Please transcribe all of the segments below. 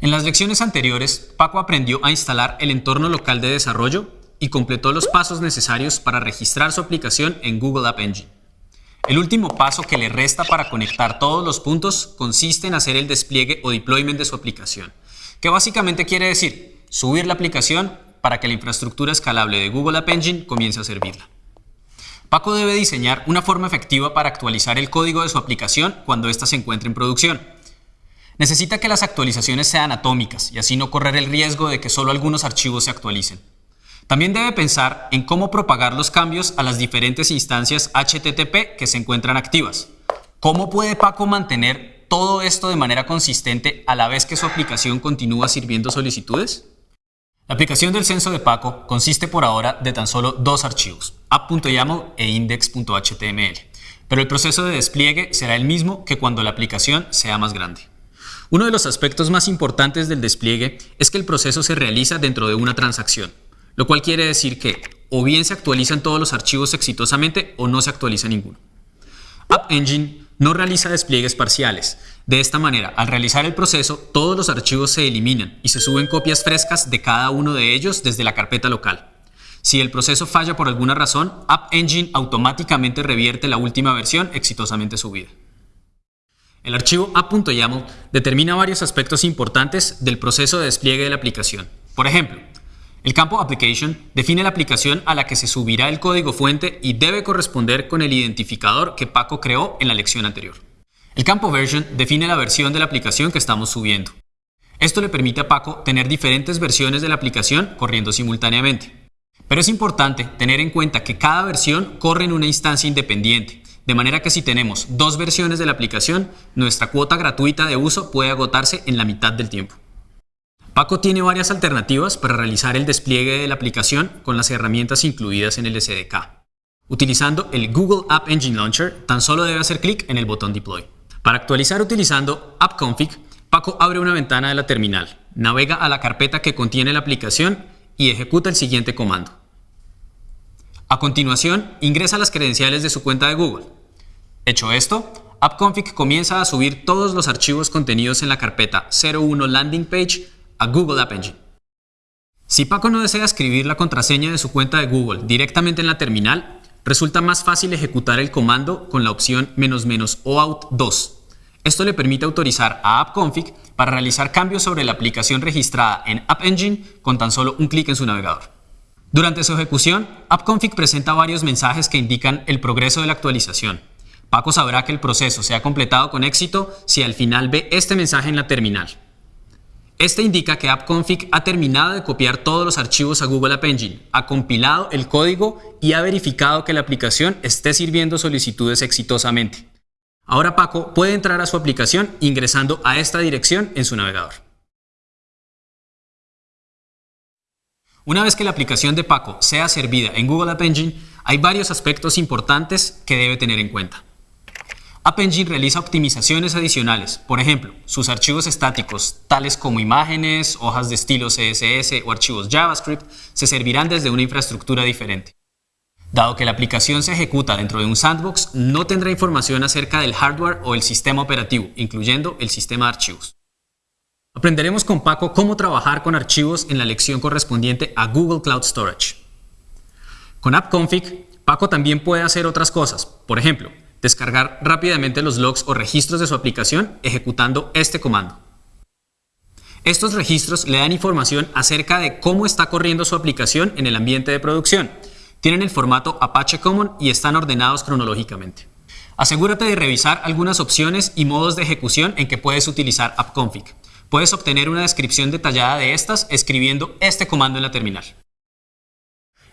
En las lecciones anteriores, Paco aprendió a instalar el entorno local de desarrollo y completó los pasos necesarios para registrar su aplicación en Google App Engine. El último paso que le resta para conectar todos los puntos consiste en hacer el despliegue o deployment de su aplicación, que básicamente quiere decir subir la aplicación para que la infraestructura escalable de Google App Engine comience a servirla. Paco debe diseñar una forma efectiva para actualizar el código de su aplicación cuando ésta se encuentre en producción, Necesita que las actualizaciones sean atómicas y así no correr el riesgo de que solo algunos archivos se actualicen. También debe pensar en cómo propagar los cambios a las diferentes instancias HTTP que se encuentran activas. ¿Cómo puede Paco mantener todo esto de manera consistente a la vez que su aplicación continúa sirviendo solicitudes? La aplicación del censo de Paco consiste por ahora de tan solo dos archivos, app.yaml e index.html, pero el proceso de despliegue será el mismo que cuando la aplicación sea más grande. Uno de los aspectos más importantes del despliegue es que el proceso se realiza dentro de una transacción, lo cual quiere decir que o bien se actualizan todos los archivos exitosamente o no se actualiza ninguno. App Engine no realiza despliegues parciales. De esta manera, al realizar el proceso, todos los archivos se eliminan y se suben copias frescas de cada uno de ellos desde la carpeta local. Si el proceso falla por alguna razón, App Engine automáticamente revierte la última versión exitosamente subida. El archivo app.yaml determina varios aspectos importantes del proceso de despliegue de la aplicación. Por ejemplo, el campo Application define la aplicación a la que se subirá el código fuente y debe corresponder con el identificador que Paco creó en la lección anterior. El campo Version define la versión de la aplicación que estamos subiendo. Esto le permite a Paco tener diferentes versiones de la aplicación corriendo simultáneamente. Pero es importante tener en cuenta que cada versión corre en una instancia independiente, de manera que si tenemos dos versiones de la aplicación, nuestra cuota gratuita de uso puede agotarse en la mitad del tiempo. Paco tiene varias alternativas para realizar el despliegue de la aplicación con las herramientas incluidas en el SDK. Utilizando el Google App Engine Launcher, tan solo debe hacer clic en el botón Deploy. Para actualizar utilizando AppConfig, Paco abre una ventana de la terminal, navega a la carpeta que contiene la aplicación y ejecuta el siguiente comando. A continuación, ingresa las credenciales de su cuenta de Google. Hecho esto, AppConfig comienza a subir todos los archivos contenidos en la carpeta 01 Landing Page a Google App Engine. Si Paco no desea escribir la contraseña de su cuenta de Google directamente en la terminal, resulta más fácil ejecutar el comando con la opción "-OAuth 2. Esto le permite autorizar a AppConfig para realizar cambios sobre la aplicación registrada en App Engine con tan solo un clic en su navegador. Durante su ejecución, AppConfig presenta varios mensajes que indican el progreso de la actualización. Paco sabrá que el proceso se ha completado con éxito si al final ve este mensaje en la terminal. Este indica que AppConfig ha terminado de copiar todos los archivos a Google App Engine, ha compilado el código y ha verificado que la aplicación esté sirviendo solicitudes exitosamente. Ahora Paco puede entrar a su aplicación ingresando a esta dirección en su navegador. Una vez que la aplicación de Paco sea servida en Google App Engine, hay varios aspectos importantes que debe tener en cuenta. App Engine realiza optimizaciones adicionales, por ejemplo, sus archivos estáticos, tales como imágenes, hojas de estilo CSS o archivos JavaScript, se servirán desde una infraestructura diferente. Dado que la aplicación se ejecuta dentro de un sandbox, no tendrá información acerca del hardware o el sistema operativo, incluyendo el sistema de archivos. Aprenderemos con Paco cómo trabajar con archivos en la lección correspondiente a Google Cloud Storage. Con AppConfig, Paco también puede hacer otras cosas, por ejemplo, descargar rápidamente los logs o registros de su aplicación ejecutando este comando. Estos registros le dan información acerca de cómo está corriendo su aplicación en el ambiente de producción. Tienen el formato Apache Common y están ordenados cronológicamente. Asegúrate de revisar algunas opciones y modos de ejecución en que puedes utilizar AppConfig. Puedes obtener una descripción detallada de estas escribiendo este comando en la terminal.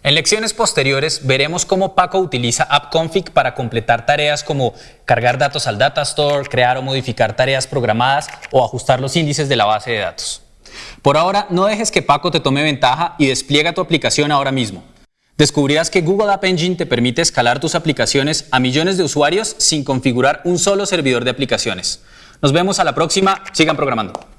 En lecciones posteriores veremos cómo Paco utiliza AppConfig para completar tareas como cargar datos al Data Store, crear o modificar tareas programadas o ajustar los índices de la base de datos. Por ahora, no dejes que Paco te tome ventaja y despliega tu aplicación ahora mismo. Descubrirás que Google App Engine te permite escalar tus aplicaciones a millones de usuarios sin configurar un solo servidor de aplicaciones. Nos vemos a la próxima. Sigan programando.